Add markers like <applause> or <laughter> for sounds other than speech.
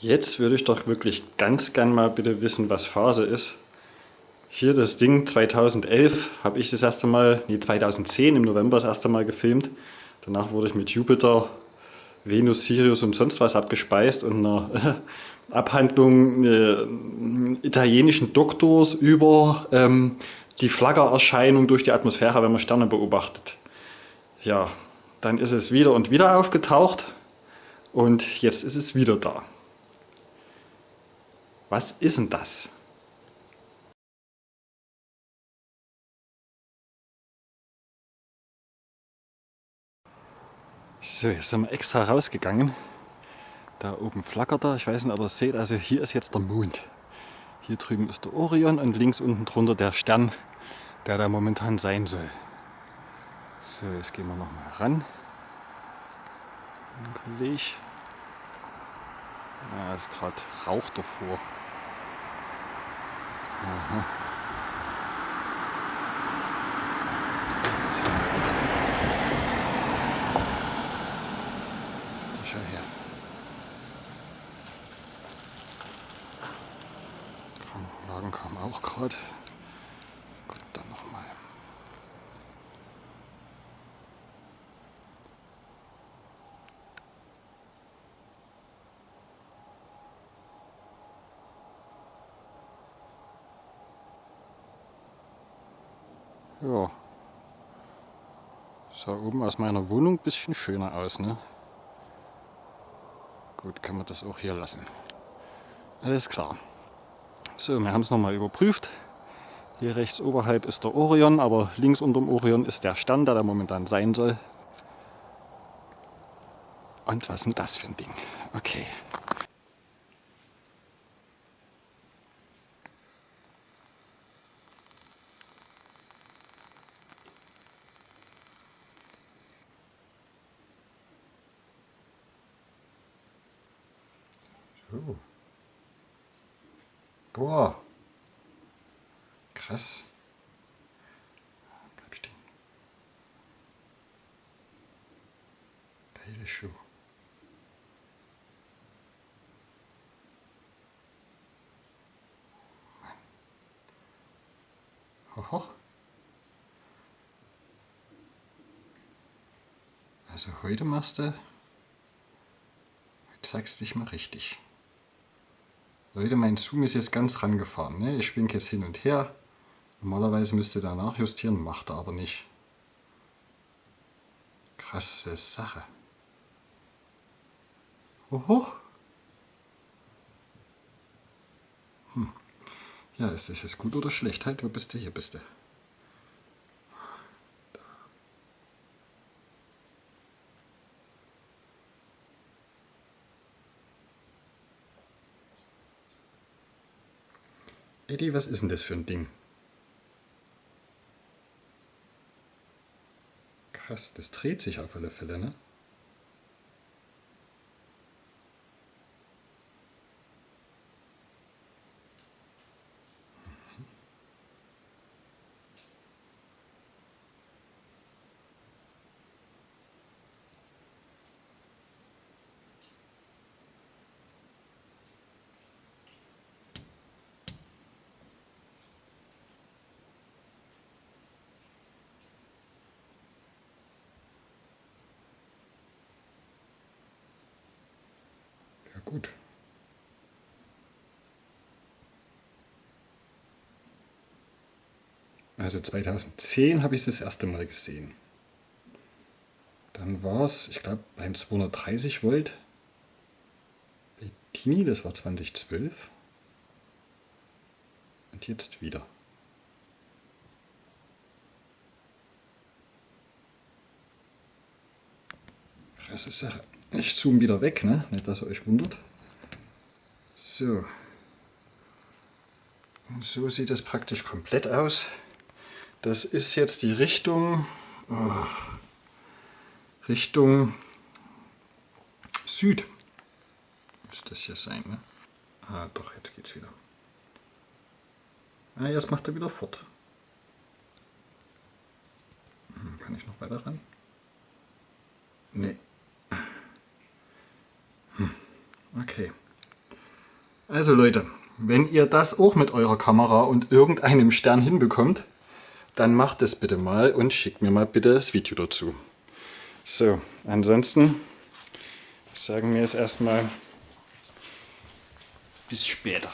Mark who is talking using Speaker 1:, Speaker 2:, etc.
Speaker 1: Jetzt würde ich doch wirklich ganz gern mal bitte wissen, was Phase ist. Hier das Ding 2011 habe ich das erste Mal, nee 2010 im November das erste Mal gefilmt. Danach wurde ich mit Jupiter, Venus, Sirius und sonst was abgespeist und einer <laughs> Abhandlung äh, italienischen Doktors über ähm, die Flaggererscheinung durch die Atmosphäre, wenn man Sterne beobachtet. Ja, dann ist es wieder und wieder aufgetaucht und jetzt ist es wieder da. Was ist denn das? So, jetzt sind wir extra rausgegangen. Da oben flackert er, ich weiß nicht, ob ihr es seht, also hier ist jetzt der Mond. Hier drüben ist der Orion und links unten drunter der Stern, der da momentan sein soll. So, jetzt gehen wir nochmal ran. Ein Kollege. Ja, ist gerade Rauch davor. Schau her. Krankenwagen kam auch gerade. Gut, dann nochmal. Ja. Sah oben aus meiner Wohnung ein bisschen schöner aus, ne? Gut, kann man das auch hier lassen. Alles klar. So, wir haben es nochmal überprüft. Hier rechts oberhalb ist der Orion, aber links unter dem Orion ist der Stern, der da momentan sein soll. Und was ist denn das für ein Ding? Okay. So. Boah. Krass. Bleib stehen. Geile Schuh. Hoho. Also heute machst du, heute sagst du dich mal richtig. Leute, mein Zoom ist jetzt ganz rangefahren. Ne? Ich schwinge jetzt hin und her. Normalerweise müsste er nachjustieren, macht er aber nicht. Krasse Sache. Hoch. Hm. Ja, ist das jetzt gut oder schlecht? Halt, wo bist du? Hier bist du. Eddie, was ist denn das für ein Ding? Krass, das dreht sich auf alle Fälle, ne? Gut. Also 2010 habe ich es das erste Mal gesehen. Dann war es, ich glaube, beim 230 Volt Bettini, das war 2012. Und jetzt wieder. Krasse Sache. Ich zoome wieder weg, ne? nicht dass ihr euch wundert. So. Und so sieht das praktisch komplett aus. Das ist jetzt die Richtung, oh, Richtung Süd. Muss das hier sein, ne? Ah, doch, jetzt geht's wieder. Ah, jetzt macht er wieder fort. Hm, kann ich noch weiter ran? Nee. Okay. Also Leute, wenn ihr das auch mit eurer Kamera und irgendeinem Stern hinbekommt, dann macht es bitte mal und schickt mir mal bitte das Video dazu. So, ansonsten sagen wir jetzt erstmal bis später.